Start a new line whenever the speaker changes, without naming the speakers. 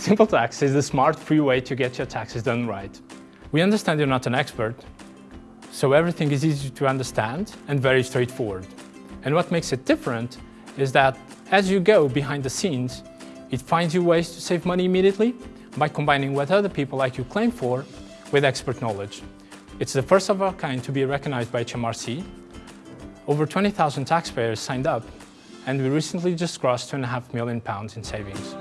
SimpleTax is the smart, free way to get your taxes done right. We understand you're not an expert, so everything is easy to understand and very straightforward. And what makes it different is that as you go behind the scenes, it finds you ways to save money immediately by combining what other people like you claim for with expert knowledge. It's the first of our kind to be recognized by HMRC. Over 20,000 taxpayers signed up, and we recently just crossed two and a half million pounds in savings.